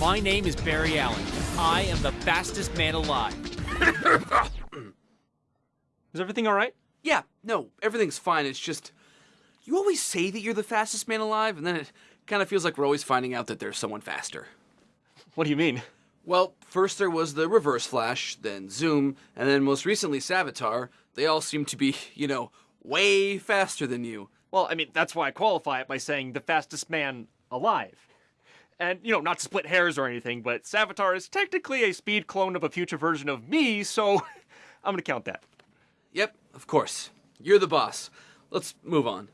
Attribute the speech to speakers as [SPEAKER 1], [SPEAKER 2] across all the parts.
[SPEAKER 1] My name is Barry Allen. I am the fastest man alive.
[SPEAKER 2] Is everything all right?
[SPEAKER 3] Yeah, no, everything's fine. It's just you always say that you're the fastest man alive, and then it kind of feels like we're always finding out that there's someone faster.
[SPEAKER 2] What do you mean?
[SPEAKER 3] Well, first there was the Reverse Flash, then Zoom, and then most recently Savitar. They all seem to be, you know, way faster than you.
[SPEAKER 2] Well, I mean, that's why I qualify it by saying the fastest man alive. And, you know, not to split hairs or anything, but Savitar is technically a speed clone of a future version of me, so I'm gonna count that.
[SPEAKER 3] Yep, of course. You're the boss. Let's move on.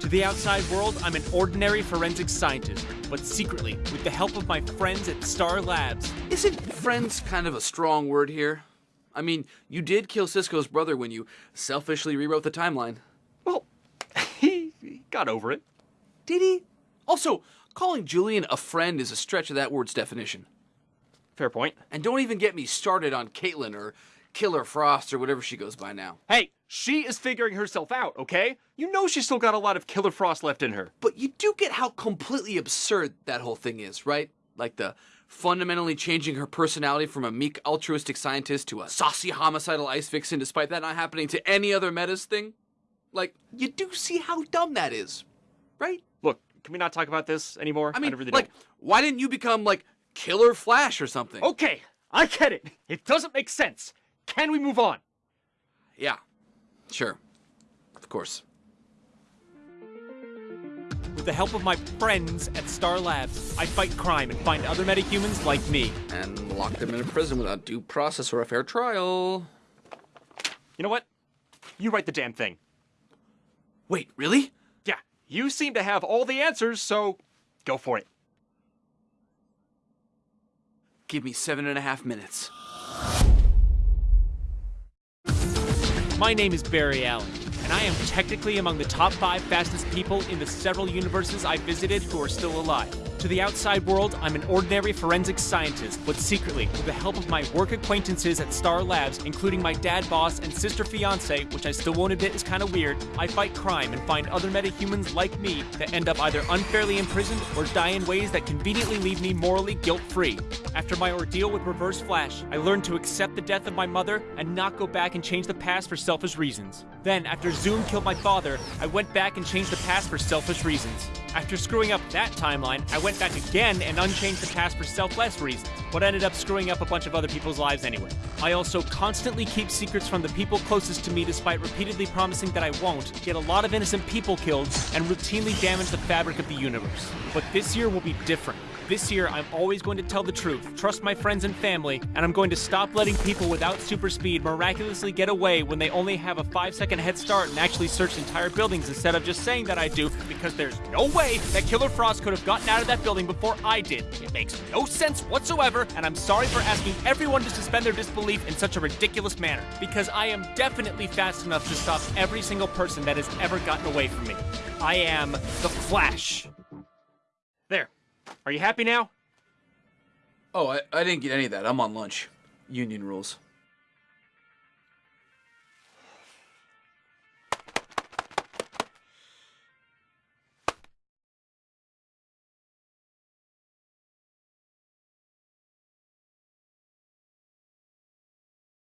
[SPEAKER 1] To the outside world, I'm an ordinary forensic scientist, but secretly, with the help of my friends at Star Labs,
[SPEAKER 3] Isn't friends kind of a strong word here? I mean, you did kill Cisco's brother when you selfishly rewrote the timeline.
[SPEAKER 2] Well, he, he got over it.
[SPEAKER 3] Did he? Also, calling Julian a friend is a stretch of that word's definition.
[SPEAKER 2] Fair point.
[SPEAKER 3] And don't even get me started on Caitlin or Killer Frost or whatever she goes by now.
[SPEAKER 2] Hey, she is figuring herself out, okay? You know she's still got a lot of Killer Frost left in her.
[SPEAKER 3] But you do get how completely absurd that whole thing is, right? Like the fundamentally changing her personality from a meek altruistic scientist to a saucy homicidal ice vixen despite that not happening to any other metas thing? Like, you do see how dumb that is, right?
[SPEAKER 2] Look, can we not talk about this anymore?
[SPEAKER 3] I mean,
[SPEAKER 2] really
[SPEAKER 3] like, why didn't you become like Killer Flash or something?
[SPEAKER 2] Okay, I get it. It doesn't make sense. Can we move on?
[SPEAKER 3] yeah, sure, of course.
[SPEAKER 1] with the help of my friends at Star Labs, I fight crime and find other metahumans like me.
[SPEAKER 3] And lock them in a prison without due process or a fair trial.
[SPEAKER 2] You know what? You write the damn thing.
[SPEAKER 3] Wait, really?
[SPEAKER 2] Yeah, you seem to have all the answers, so go for it.
[SPEAKER 3] Give me seven and a half minutes.
[SPEAKER 1] My name is Barry Allen, and I am technically among the top five fastest people in the several universes I visited who are still alive. To the outside world, I'm an ordinary forensic scientist, but secretly, with the help of my work acquaintances at Star Labs, including my dad boss and sister fiance, which I still won't admit is kind of weird, I fight crime and find other metahumans like me that end up either unfairly imprisoned or die in ways that conveniently leave me morally guilt free. After my ordeal with Reverse Flash, I learned to accept the death of my mother and not go back and change the past for selfish reasons. Then, after Zoom killed my father, I went back and changed the past for selfish reasons. After screwing up that timeline, I went back again and unchanged the past for selfless reasons, but ended up screwing up a bunch of other people's lives anyway. I also constantly keep secrets from the people closest to me despite repeatedly promising that I won't, get a lot of innocent people killed, and routinely damage the fabric of the universe. But this year will be different. This year, I'm always going to tell the truth, trust my friends and family, and I'm going to stop letting people without super speed miraculously get away when they only have a 5 second head start and actually search entire buildings instead of just saying that I do, because there's no way that Killer Frost could have gotten out of that building before I did. It makes no sense whatsoever, and I'm sorry for asking everyone to suspend their disbelief in such a ridiculous manner, because I am definitely fast enough to stop every single person that has ever gotten away from me. I am the Flash. There. Are you happy now?
[SPEAKER 3] Oh, I, I didn't get any of that. I'm on lunch. Union rules.